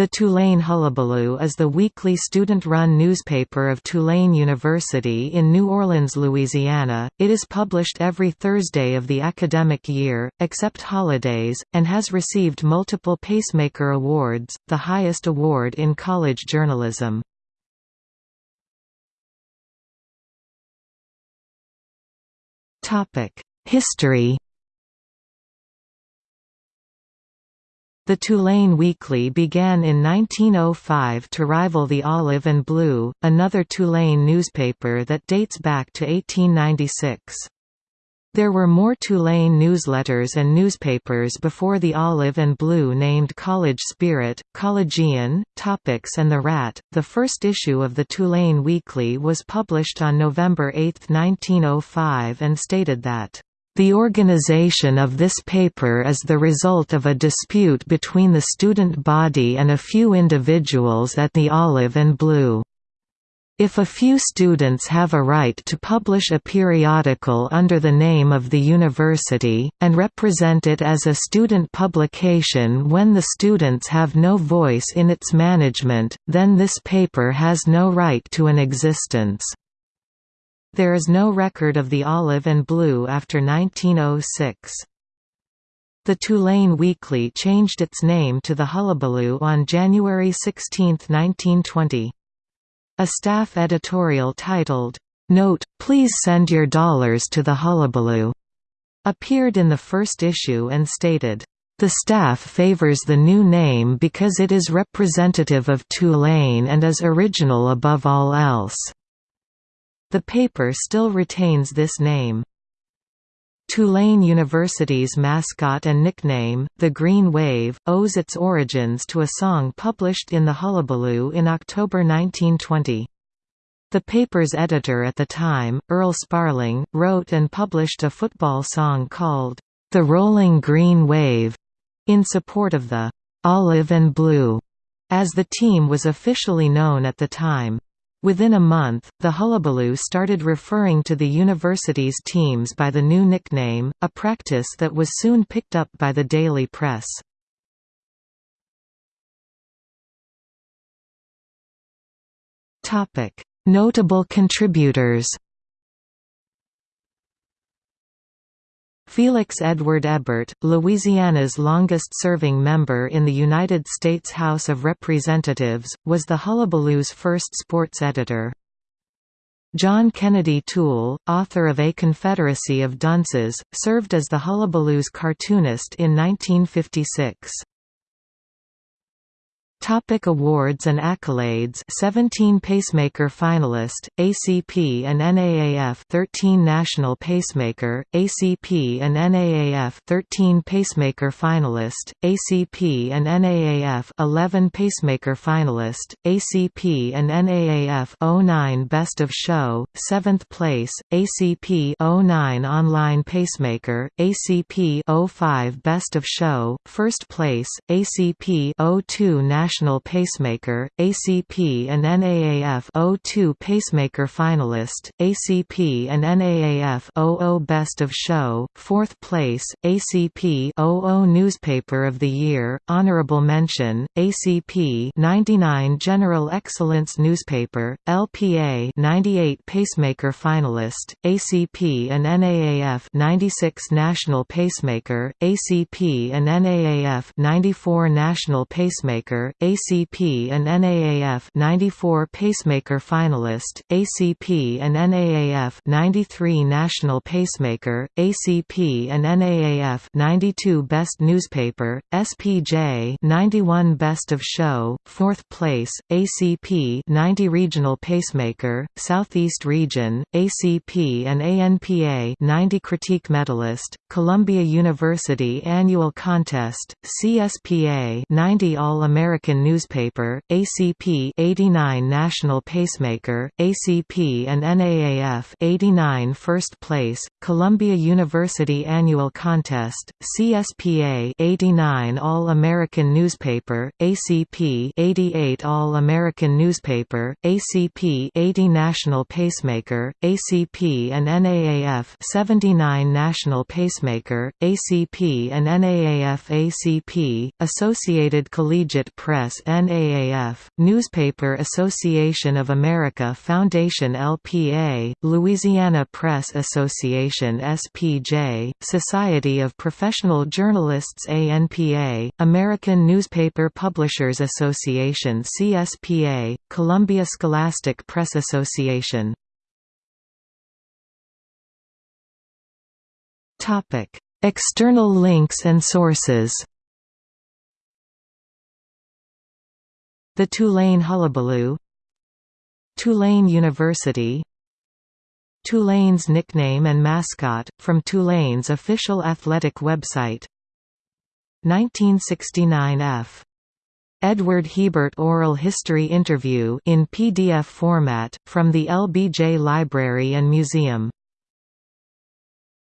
The Tulane Hullabaloo is the weekly student-run newspaper of Tulane University in New Orleans, Louisiana. It is published every Thursday of the academic year, except holidays, and has received multiple Pacemaker Awards, the highest award in college journalism. History The Tulane Weekly began in 1905 to rival the Olive and Blue, another Tulane newspaper that dates back to 1896. There were more Tulane newsletters and newspapers before the Olive and Blue named College Spirit, Collegian, Topics and The Rat. The first issue of the Tulane Weekly was published on November 8, 1905 and stated that the organization of this paper is the result of a dispute between the student body and a few individuals at the Olive and Blue. If a few students have a right to publish a periodical under the name of the university, and represent it as a student publication when the students have no voice in its management, then this paper has no right to an existence. There is no record of the Olive and Blue after 1906. The Tulane Weekly changed its name to the Hullabaloo on January 16, 1920. A staff editorial titled, "'Note, Please Send Your Dollars to the Hullabaloo' appeared in the first issue and stated, "'The staff favors the new name because it is representative of Tulane and is original above all else.' The paper still retains this name. Tulane University's mascot and nickname, the Green Wave, owes its origins to a song published in the Hullabaloo in October 1920. The paper's editor at the time, Earl Sparling, wrote and published a football song called, "'The Rolling Green Wave' in support of the "'Olive and Blue' as the team was officially known at the time. Within a month, the Hullabaloo started referring to the university's teams by the new nickname, a practice that was soon picked up by the daily press. Notable contributors Felix Edward Hebert, Louisiana's longest-serving member in the United States House of Representatives, was the Hullabaloo's first sports editor. John Kennedy Toole, author of A Confederacy of Dunces, served as the Hullabaloo's cartoonist in 1956. Topic awards and accolades. 17 Pacemaker finalist, ACP and NAAF 13 National Pacemaker, ACP and NAAF 13 Pacemaker finalist, ACP and NAAF 11 Pacemaker finalist, ACP and NAAF 09 Best of Show, 7th place, ACP 09 Online Pacemaker, ACP 05 Best of Show, 1st place, ACP 02 National National Pacemaker, ACP and NAAF 02 Pacemaker finalist, ACP and NAAF 00 Best of Show, 4th place, ACP 00 Newspaper of the Year, Honorable Mention, ACP 99 General Excellence Newspaper, LPA 98 Pacemaker finalist, ACP and NAAF 96 National Pacemaker, ACP and NAAF 94 National Pacemaker, ACP and NAAF 94 Pacemaker finalist, ACP and NAAF 93 National Pacemaker, ACP and NAAF 92 Best Newspaper, SPJ 91 Best of Show, 4th place, ACP 90 Regional Pacemaker, Southeast Region, ACP and ANPA 90 Critique Medalist, Columbia University Annual Contest, CSPA 90 All-American American Newspaper, ACP 89 National Pacemaker, ACP and NAAF 89 First Place, Columbia University Annual Contest, CSPA 89 All-American Newspaper, ACP 88 All-American Newspaper, ACP 80 National Pacemaker, ACP and NAAF 79 National Pacemaker, ACP and NAAF ACP, Associated Collegiate Press Press NAAF, Newspaper Association of America Foundation LPA, Louisiana Press Association SPJ, Society of Professional Journalists ANPA, American Newspaper Publishers Association CSPA, Columbia Scholastic Press Association. External links and sources The Tulane Hullabaloo Tulane University Tulane's nickname and mascot, from Tulane's official athletic website 1969 F. Edward Hebert Oral History Interview in PDF format, from the LBJ Library and Museum